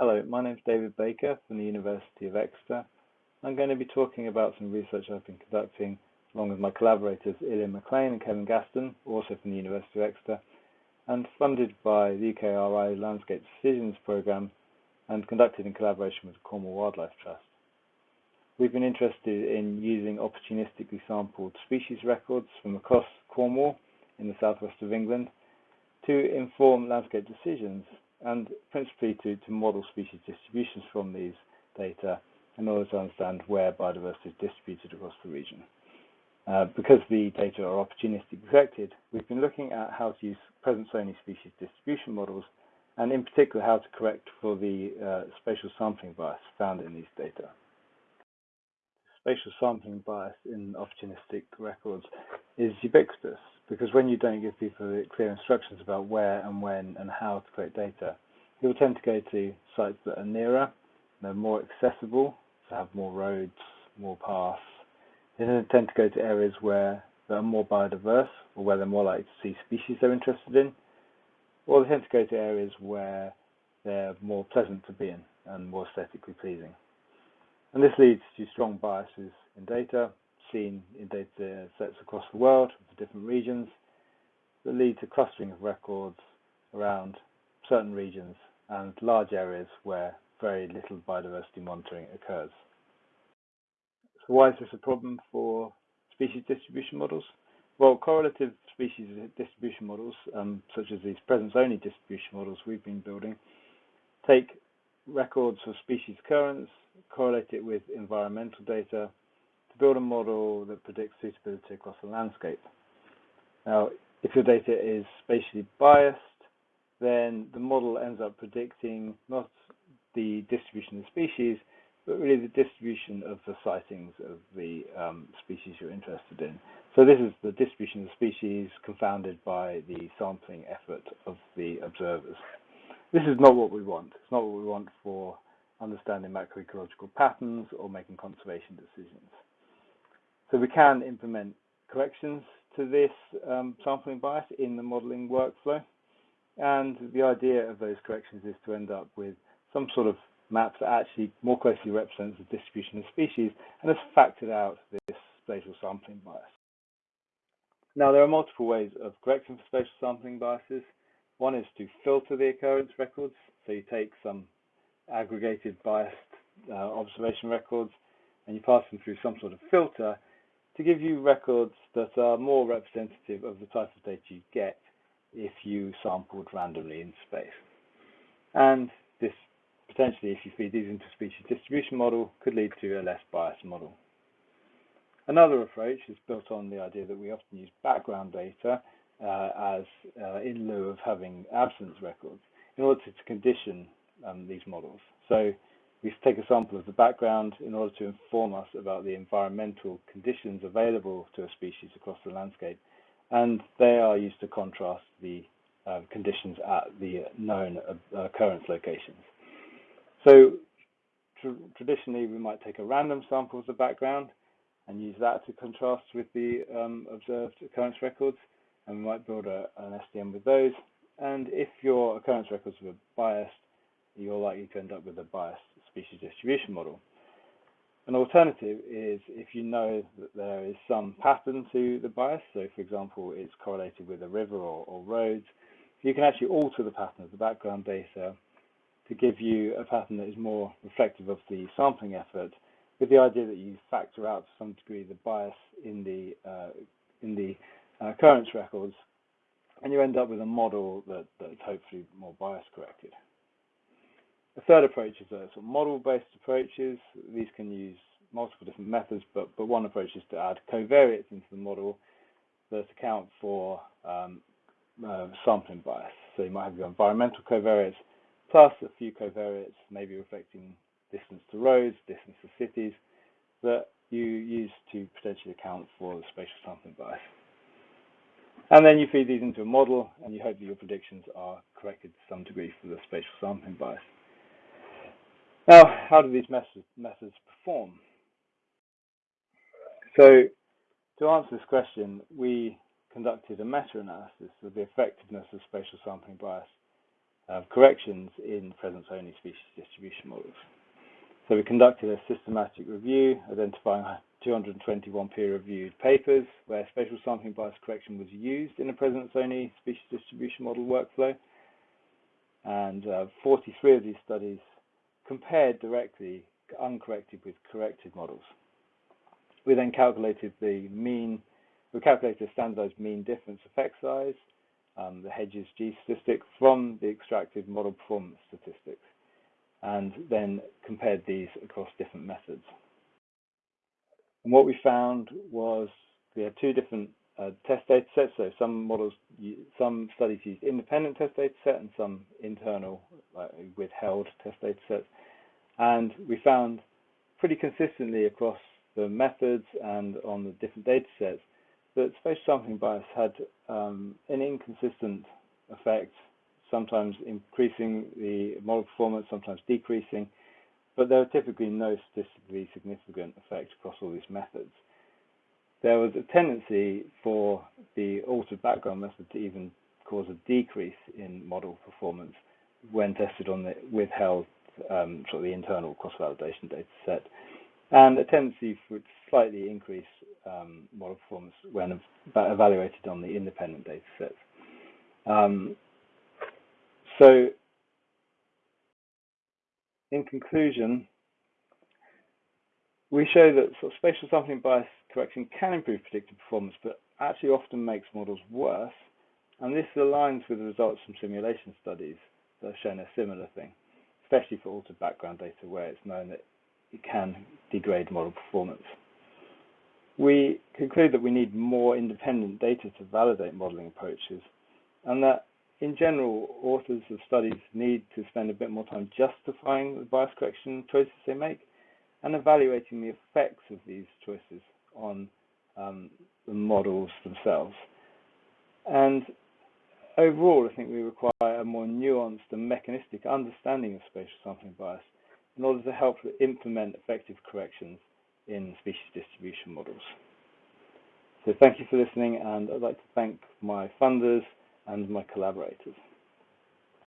Hello, my name is David Baker from the University of Exeter. I'm going to be talking about some research I've been conducting along with my collaborators Ilya Maclean and Kevin Gaston, also from the University of Exeter, and funded by the UKRI Landscape Decisions Programme and conducted in collaboration with Cornwall Wildlife Trust. We've been interested in using opportunistically sampled species records from across Cornwall in the southwest of England to inform landscape decisions and principally to, to model species distributions from these data in order to understand where biodiversity is distributed across the region. Uh, because the data are opportunistically collected, we've been looking at how to use presence-only species distribution models, and in particular how to correct for the uh, spatial sampling bias found in these data. Spatial sampling bias in opportunistic records is ubiquitous because when you don't give people clear instructions about where and when and how to collect data, people tend to go to sites that are nearer, they're more accessible, so have more roads, more paths. They tend to go to areas where they're more biodiverse or where they're more likely to see species they're interested in, or they tend to go to areas where they're more pleasant to be in and more aesthetically pleasing. And this leads to strong biases in data, seen in data sets across the world for different regions that lead to clustering of records around certain regions and large areas where very little biodiversity monitoring occurs. So why is this a problem for species distribution models? Well, correlative species distribution models, um, such as these presence-only distribution models we've been building, take records of species occurrence, correlate it with environmental data, build a model that predicts suitability across the landscape. Now, if your data is spatially biased, then the model ends up predicting not the distribution of species, but really the distribution of the sightings of the um, species you're interested in. So this is the distribution of species confounded by the sampling effort of the observers. This is not what we want. It's not what we want for understanding macroecological patterns or making conservation decisions. So we can implement corrections to this um, sampling bias in the modeling workflow. And the idea of those corrections is to end up with some sort of map that actually more closely represents the distribution of species and has factored out this spatial sampling bias. Now, there are multiple ways of correcting for spatial sampling biases. One is to filter the occurrence records. So you take some aggregated biased uh, observation records and you pass them through some sort of filter to give you records that are more representative of the type of data you get if you sampled randomly in space. And this potentially, if you feed these into a species distribution model, could lead to a less biased model. Another approach is built on the idea that we often use background data uh, as uh, in lieu of having absence records in order to, condition um, these models. So we take a sample of the background in order to inform us about the environmental conditions available to a species across the landscape. And they are used to contrast the uh, conditions at the known uh, occurrence locations. So tr traditionally, we might take a random sample of the background and use that to contrast with the um, observed occurrence records. And we might build a, an SDM with those. And if your occurrence records were biased, you're likely to end up with a biased species distribution model. An alternative is if you know that there is some pattern to the bias, so for example, it's correlated with a river or, or roads, you can actually alter the pattern of the background data to give you a pattern that is more reflective of the sampling effort, with the idea that you factor out to some degree the bias in the uh, in the uh, occurrence records, and you end up with a model that, that's hopefully more bias corrected. The third approach is a sort of model-based approaches. These can use multiple different methods, but, but one approach is to add covariates into the model that account for um, uh, sampling bias. So you might have your environmental covariates plus a few covariates, maybe reflecting distance to roads, distance to cities, that you use to potentially account for the spatial sampling bias. And then you feed these into a model, and you hope that your predictions are corrected to some degree for the spatial sampling bias. Now, how do these methods, perform? So to answer this question, we conducted a meta-analysis of the effectiveness of spatial sampling bias uh, corrections in presence-only species distribution models. So we conducted a systematic review, identifying 221 peer-reviewed papers where spatial sampling bias correction was used in a presence-only species distribution model workflow. And uh, 43 of these studies compared directly uncorrected with corrected models. We then calculated the mean, we calculated a standardized mean difference effect size, um, the Hedges G statistic from the extracted model performance statistics, and then compared these across different methods. And what we found was we had two different uh, test data sets. So some models, some studies used independent test data set and some internal like withheld test data sets. And we found pretty consistently across the methods and on the different data sets that spatial sampling bias had um, an inconsistent effect, sometimes increasing the model performance, sometimes decreasing, but there were typically no statistically significant effect across all these methods. There was a tendency for the altered background method to even cause a decrease in model performance when tested on the withheld um, sort of the internal cross-validation data set, and a tendency for it to slightly increase um, model performance when evaluated on the independent data sets. Um, so, in conclusion, we show that sort of spatial sampling bias correction can improve predictive performance, but actually often makes models worse. And this aligns with the results from simulation studies that have shown a similar thing especially for altered background data where it's known that it can degrade model performance. We conclude that we need more independent data to validate modeling approaches and that in general, authors of studies need to spend a bit more time justifying the bias correction choices they make and evaluating the effects of these choices on um, the models themselves. And Overall, I think we require a more nuanced and mechanistic understanding of spatial sampling bias in order to help implement effective corrections in species distribution models. So thank you for listening, and I'd like to thank my funders and my collaborators.